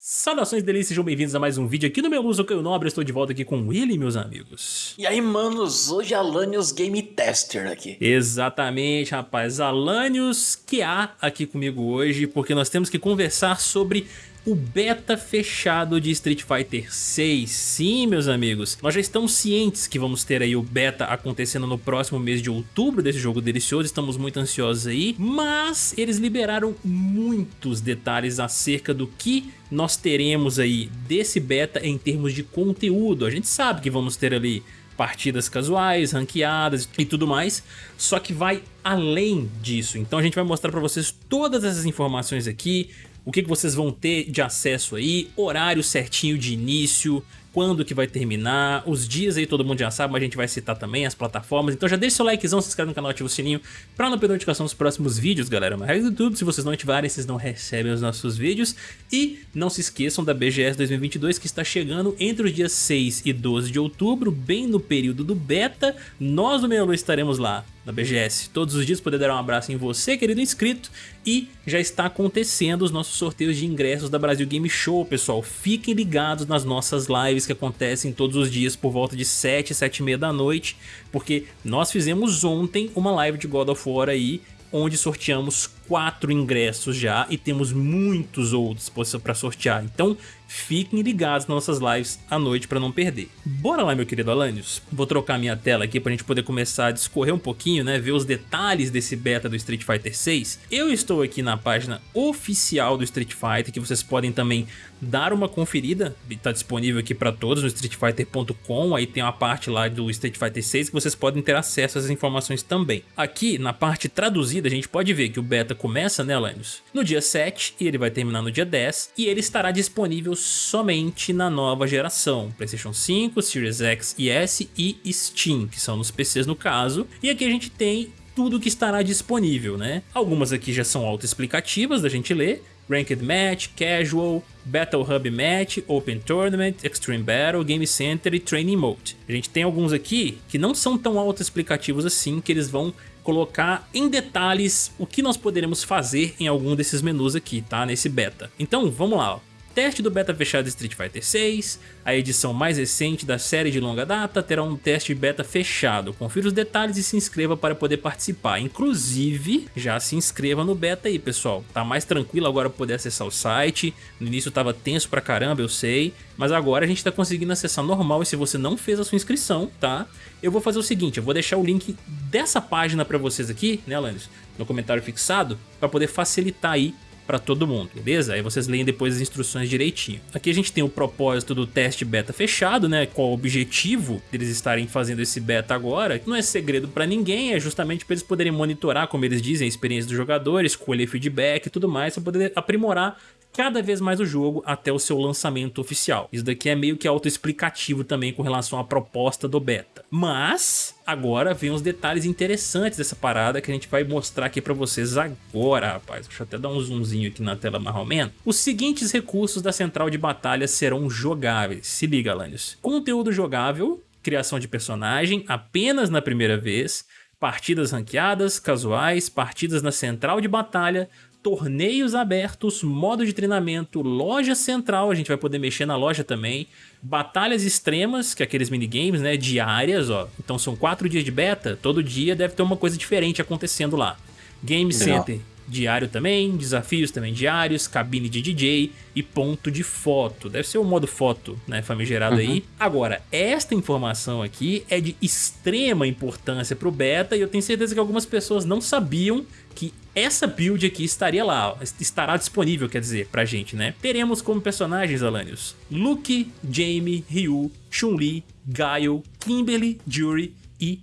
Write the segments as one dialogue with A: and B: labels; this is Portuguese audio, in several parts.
A: Saudações delícias, sejam bem-vindos a mais um vídeo aqui no meu Luz, eu Nobre, estou de volta aqui com ele, meus amigos.
B: E aí, manos, hoje Alanios Game Tester aqui.
A: Exatamente, rapaz, Alanios que há aqui comigo hoje, porque nós temos que conversar sobre o beta fechado de Street Fighter 6. Sim, meus amigos, nós já estamos cientes que vamos ter aí o beta acontecendo no próximo mês de outubro desse jogo delicioso, estamos muito ansiosos aí, mas eles liberaram muitos detalhes acerca do que nós teremos aí desse beta em termos de conteúdo. A gente sabe que vamos ter ali partidas casuais, ranqueadas e tudo mais, só que vai além disso. Então a gente vai mostrar para vocês todas essas informações aqui, o que, que vocês vão ter de acesso aí, horário certinho de início, quando que vai terminar, os dias aí todo mundo já sabe, mas a gente vai citar também as plataformas, então já deixa seu likezão, se inscreve no canal, ativa o sininho pra não perder notificação dos próximos vídeos, galera. Uma regra do YouTube, se vocês não ativarem, vocês não recebem os nossos vídeos. E não se esqueçam da BGS 2022 que está chegando entre os dias 6 e 12 de outubro, bem no período do beta, nós do Meia estaremos lá na BGS. Todos os dias poder dar um abraço em você, querido inscrito, e já está acontecendo os nossos sorteios de ingressos da Brasil Game Show, pessoal. Fiquem ligados nas nossas lives que acontecem todos os dias por volta de 7, 7 e meia da noite, porque nós fizemos ontem uma live de God of War aí, onde sorteamos quatro ingressos já e temos muitos outros para sortear. Então fiquem ligados nas nossas lives à noite para não perder. Bora lá, meu querido Alanios? Vou trocar minha tela aqui para a gente poder começar a discorrer um pouquinho, né? Ver os detalhes desse beta do Street Fighter 6. Eu estou aqui na página oficial do Street Fighter, que vocês podem também dar uma conferida. Está disponível aqui para todos no streetfighter.com. Aí tem uma parte lá do Street Fighter 6 que vocês podem ter acesso às informações também. Aqui na parte traduzida a gente pode ver que o beta começa, né, Alanios? No dia 7 e ele vai terminar no dia 10 e ele estará disponível somente na nova geração, PlayStation 5, Series X e S e Steam, que são nos PCs no caso. E aqui a gente tem tudo que estará disponível, né? Algumas aqui já são autoexplicativas da gente ler, Ranked Match, Casual, Battle Hub Match, Open Tournament, Extreme Battle, Game Center e Training Mode. A gente tem alguns aqui que não são tão autoexplicativos assim, que eles vão colocar em detalhes o que nós poderemos fazer em algum desses menus aqui, tá? Nesse beta. Então, vamos lá. Ó teste do beta fechado Street Fighter 6, a edição mais recente da série de longa data terá um teste beta fechado. Confira os detalhes e se inscreva para poder participar. Inclusive, já se inscreva no beta aí, pessoal. Tá mais tranquilo agora poder acessar o site. No início tava tenso pra caramba, eu sei. Mas agora a gente tá conseguindo acessar normal e se você não fez a sua inscrição, tá? Eu vou fazer o seguinte, eu vou deixar o link dessa página para vocês aqui, né, Landis? No comentário fixado, para poder facilitar aí para todo mundo, beleza? Aí vocês leem depois as instruções direitinho. Aqui a gente tem o propósito do teste beta fechado, né? Qual o objetivo deles estarem fazendo esse beta agora. Não é segredo para ninguém, é justamente para eles poderem monitorar, como eles dizem, a experiência dos jogadores, colher feedback e tudo mais, para poder aprimorar cada vez mais o jogo até o seu lançamento oficial. Isso daqui é meio que autoexplicativo também com relação à proposta do beta. Mas agora vem os detalhes interessantes dessa parada que a gente vai mostrar aqui para vocês agora, rapaz. Deixa eu até dar um zoomzinho aqui na tela mais ou menos. Os seguintes recursos da central de batalha serão jogáveis. Se liga, Lanius. Conteúdo jogável, criação de personagem apenas na primeira vez, partidas ranqueadas, casuais, partidas na central de batalha, torneios abertos, modo de treinamento, loja central, a gente vai poder mexer na loja também, batalhas extremas, que é aqueles minigames, né, diárias, ó. Então são quatro dias de beta, todo dia deve ter uma coisa diferente acontecendo lá. Game Center diário também, desafios também diários, cabine de DJ e ponto de foto. Deve ser o modo foto, né, famigerado uhum. aí. Agora, esta informação aqui é de extrema importância para o beta e eu tenho certeza que algumas pessoas não sabiam que essa build aqui estaria lá, estará disponível, quer dizer, pra gente, né? Teremos como personagens, Alanios, Luke, Jamie, Ryu, Chun-Li, Gaio, Kimberly, Jury e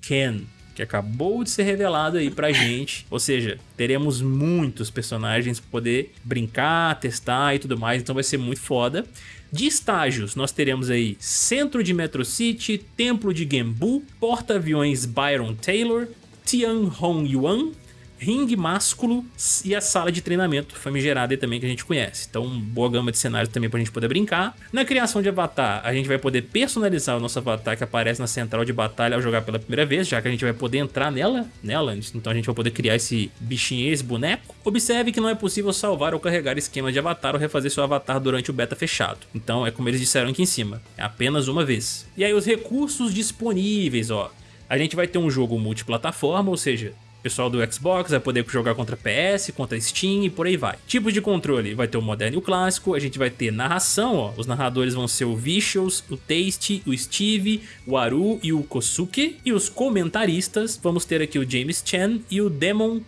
A: Ken que acabou de ser revelado aí pra gente. Ou seja, teremos muitos personagens pra poder brincar, testar e tudo mais, então vai ser muito foda. De estágios, nós teremos aí Centro de Metro City, Templo de Gembu, Porta-Aviões Byron Taylor, Tian Hong Yuan, ringue másculo e a sala de treinamento famigerada também que a gente conhece. Então, boa gama de cenários também pra gente poder brincar. Na criação de avatar, a gente vai poder personalizar o nosso avatar que aparece na central de batalha ao jogar pela primeira vez, já que a gente vai poder entrar nela, nela, então a gente vai poder criar esse bichinho, esse boneco. Observe que não é possível salvar ou carregar esquema de avatar ou refazer seu avatar durante o beta fechado. Então, é como eles disseram aqui em cima, é apenas uma vez. E aí os recursos disponíveis, ó. A gente vai ter um jogo multiplataforma, ou seja, pessoal do Xbox vai poder jogar contra PS, contra Steam e por aí vai. Tipos de controle, vai ter o moderno e o clássico, a gente vai ter narração, ó, os narradores vão ser o Vicious, o Taste, o Steve, o Aru e o Kosuke, e os comentaristas, vamos ter aqui o James Chan e o Demon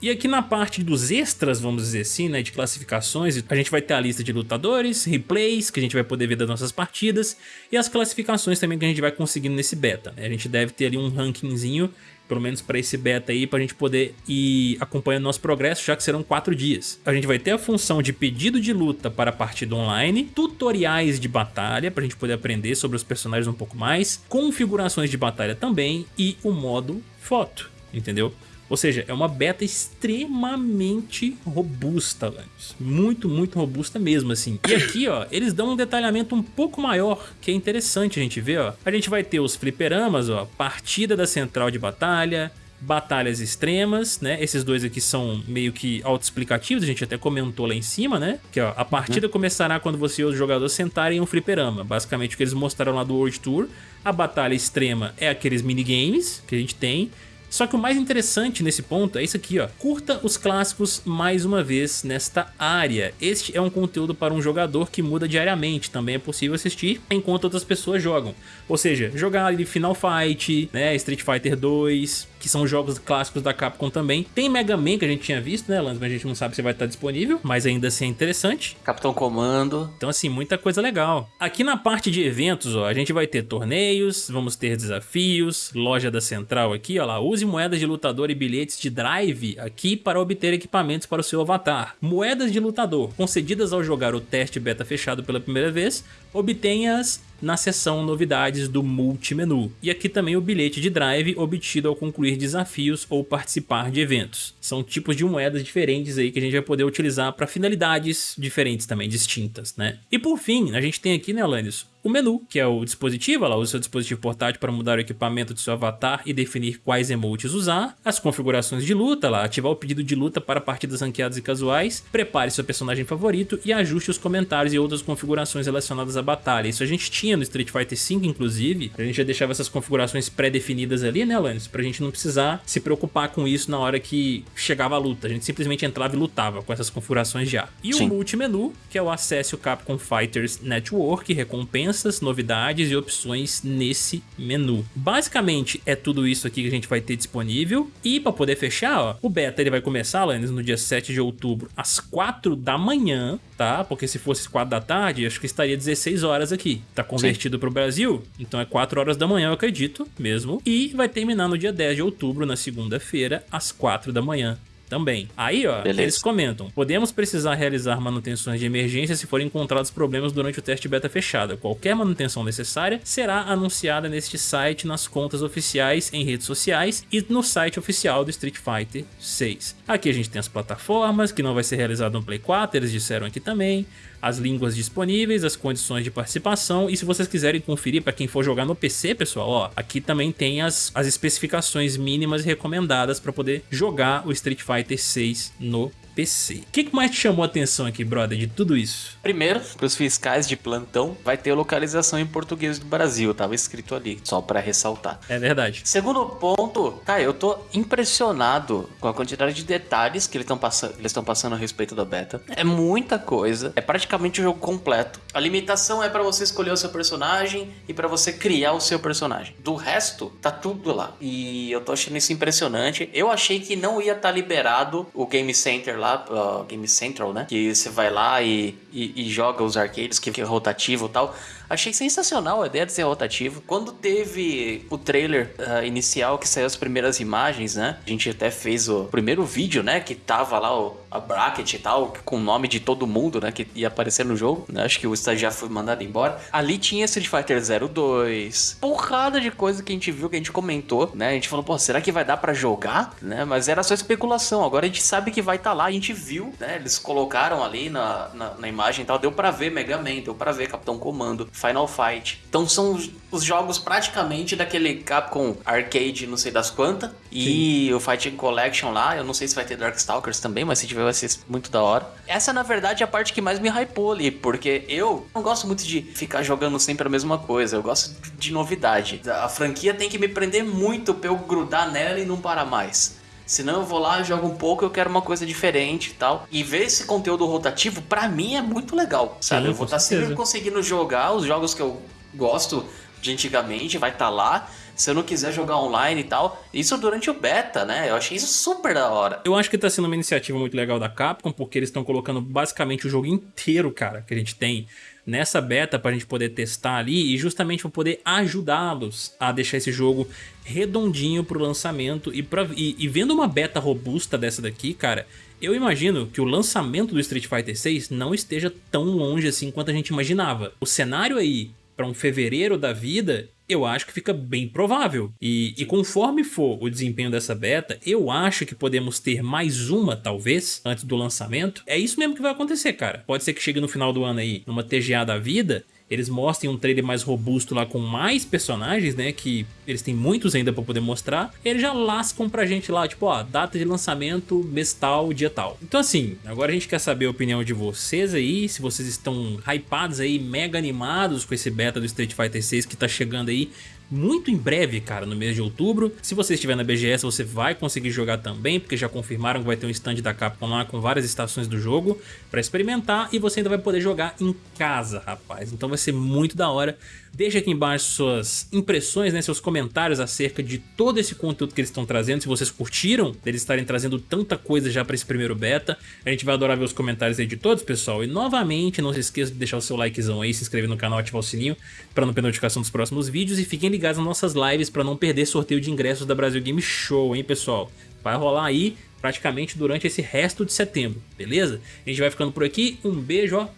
A: E aqui na parte dos extras, vamos dizer assim, né, de classificações, a gente vai ter a lista de lutadores, replays, que a gente vai poder ver das nossas partidas, e as classificações também que a gente vai conseguindo nesse beta. Né? A gente deve ter ali um rankingzinho pelo menos para esse beta aí, para a gente poder ir acompanhando nosso progresso, já que serão quatro dias. A gente vai ter a função de pedido de luta para a partida online, tutoriais de batalha, para a gente poder aprender sobre os personagens um pouco mais, configurações de batalha também e o modo foto, entendeu? Ou seja, é uma beta extremamente robusta, Lanius. Muito, muito robusta mesmo, assim. E aqui, ó, eles dão um detalhamento um pouco maior, que é interessante a gente ver, ó. A gente vai ter os fliperamas, ó, partida da central de batalha, batalhas extremas, né? Esses dois aqui são meio que autoexplicativos, a gente até comentou lá em cima, né? Que ó, a partida uhum. começará quando você e os jogadores sentarem em um fliperama. Basicamente o que eles mostraram lá do World Tour. A batalha extrema é aqueles minigames que a gente tem. Só que o mais interessante nesse ponto é isso aqui, ó. Curta os clássicos mais uma vez nesta área. Este é um conteúdo para um jogador que muda diariamente. Também é possível assistir enquanto outras pessoas jogam. Ou seja, jogar ali Final Fight, né, Street Fighter 2, que são jogos clássicos da Capcom também. Tem Mega Man que a gente tinha visto, né, Lance? Mas a gente não sabe se vai estar disponível, mas ainda assim é interessante.
B: Capitão Comando.
A: Então assim, muita coisa legal. Aqui na parte de eventos, ó, a gente vai ter torneios, vamos ter desafios, loja da Central aqui, ó lá, use Use moedas de lutador e bilhetes de drive aqui para obter equipamentos para o seu avatar. Moedas de lutador concedidas ao jogar o teste beta fechado pela primeira vez, obtenha-as na seção novidades do multimenu. E aqui também o bilhete de drive obtido ao concluir desafios ou participar de eventos. São tipos de moedas diferentes aí que a gente vai poder utilizar para finalidades diferentes também, distintas, né? E por fim, a gente tem aqui, né, Alanis, o menu, que é o dispositivo, lá, o seu dispositivo portátil para mudar o equipamento do seu avatar e definir quais emotes usar, as configurações de luta, lá, ativar o pedido de luta para partidas ranqueadas e casuais, prepare seu personagem favorito e ajuste os comentários e outras configurações relacionadas à batalha. Isso a gente tinha no Street Fighter V, inclusive, a gente já deixava essas configurações pré-definidas ali, né, Alanis? Pra gente não precisar se preocupar com isso na hora que chegava a luta, a gente simplesmente entrava e lutava com essas configurações já. E Sim. o multimenu, que é o acesso Capcom Fighters Network, recompensa recompensas, novidades e opções nesse menu. Basicamente é tudo isso aqui que a gente vai ter disponível e para poder fechar, ó, o beta ele vai começar, Lannis, no dia 7 de outubro às 4 da manhã, tá? Porque se fosse 4 da tarde, acho que estaria 16 horas aqui. Tá convertido para o Brasil, então é 4 horas da manhã, eu acredito mesmo. E vai terminar no dia 10 de outubro, na segunda-feira, às 4 da manhã também. Aí, ó, Beleza. eles comentam: podemos precisar realizar manutenções de emergência se forem encontrados problemas durante o teste beta fechado. Qualquer manutenção necessária será anunciada neste site, nas contas oficiais, em redes sociais e no site oficial do Street Fighter 6. Aqui a gente tem as plataformas, que não vai ser realizado no Play 4, eles disseram aqui também as línguas disponíveis, as condições de participação e se vocês quiserem conferir para quem for jogar no PC, pessoal, ó, aqui também tem as, as especificações mínimas recomendadas para poder jogar o Street Fighter 6 no PC. O que, mais te chamou a atenção aqui, brother, de tudo isso?
B: Primeiro, para os fiscais de plantão, vai ter localização em português do Brasil, tava escrito ali, só para ressaltar.
A: É verdade.
B: Segundo ponto, cara, eu tô impressionado com a quantidade de detalhes que eles estão passando, eles estão passando a respeito da beta. É muita coisa, é praticamente o jogo completo. A limitação é para você escolher o seu personagem e para você criar o seu personagem. Do resto, tá tudo lá. E eu tô achando isso impressionante. Eu achei que não ia estar tá liberado o Game Center lá, uh, Game Central, né? Que você vai lá e, e, e joga os arcades, que, é rotativo e tal. Achei sensacional a ideia de ser rotativo. Quando teve o trailer uh, inicial que saiu as primeiras imagens, né? A gente até fez o primeiro vídeo, né? Que tava lá o, a bracket e tal, com o nome de todo mundo, né? Que ia aparecer no jogo. Né? Acho que o estagiário foi mandado embora. Ali tinha Street Fighter 02. Porrada de coisa que a gente viu, que a gente comentou, né? A gente falou, pô, será que vai dar para jogar? Né? Mas era só especulação. Agora a gente sabe que vai estar tá lá. A gente viu, né? Eles colocaram ali na, na, na imagem e tal. Deu para ver Mega Man, deu para ver Capitão Comando. Final Fight. Então são os jogos praticamente daquele Capcom Arcade, não sei das quantas. E Sim. o Fighting Collection lá, eu não sei se vai ter Darkstalkers também, mas se tiver vai ser muito da hora. Essa, na verdade, é a parte que mais me hypou ali, porque eu não gosto muito de ficar jogando sempre a mesma coisa, eu gosto de novidade. A franquia tem que me prender muito pra eu grudar nela e não parar mais. Senão eu vou lá, jogo um pouco, eu quero uma coisa diferente e tal. E ver esse conteúdo rotativo, para mim, é muito legal, sabe? Sim, eu vou estar tá sempre conseguindo jogar os jogos que eu gosto de antigamente, vai estar tá lá. Se eu não quiser jogar online e tal, isso durante o beta, né? Eu achei isso super da hora.
A: Eu acho que tá sendo uma iniciativa muito legal da Capcom, porque eles estão colocando basicamente o jogo inteiro, cara, que a gente tem nessa beta para a gente poder testar ali e justamente para poder ajudá-los a deixar esse jogo redondinho para o lançamento e, pra, e, e vendo uma beta robusta dessa daqui, cara, eu imagino que o lançamento do Street Fighter 6 não esteja tão longe assim quanto a gente imaginava. O cenário aí para um fevereiro da vida eu acho que fica bem provável. E, e, conforme for o desempenho dessa beta, eu acho que podemos ter mais uma, talvez, antes do lançamento. É isso mesmo que vai acontecer, cara. Pode ser que chegue no final do ano aí, numa TGA da vida, eles mostrem um trailer mais robusto lá com mais personagens, né, que eles têm muitos ainda pra poder mostrar, eles já lascam pra gente lá, tipo, ó, data de lançamento, mês tal, dia tal. Então assim, agora a gente quer saber a opinião de vocês aí, se vocês estão hypados aí, mega animados com esse beta do Street Fighter 6 que tá chegando aí muito em breve, cara, no mês de outubro. Se você estiver na BGS, você vai conseguir jogar também, porque já confirmaram que vai ter um stand da Capcom lá com várias estações do jogo para experimentar e você ainda vai poder jogar em casa, rapaz. Então vai ser muito da hora. Deixa aqui embaixo suas impressões, né, seus comentários acerca de todo esse conteúdo que eles estão trazendo, se vocês curtiram deles estarem trazendo tanta coisa já para esse primeiro beta. A gente vai adorar ver os comentários aí de todos, pessoal. E novamente, não se esqueça de deixar o seu likezão aí, se inscrever no canal, ativar o sininho para não perder notificação dos próximos vídeos e fiquem ligados nas nossas lives para não perder sorteio de ingressos da Brasil Game Show, hein, pessoal? Vai rolar aí praticamente durante esse resto de setembro, beleza? A gente vai ficando por aqui, um beijo, ó,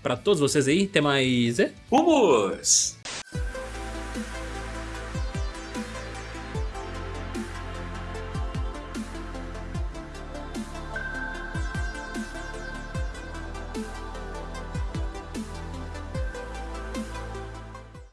A: pra todos vocês aí. Até mais. É?
B: Vamos!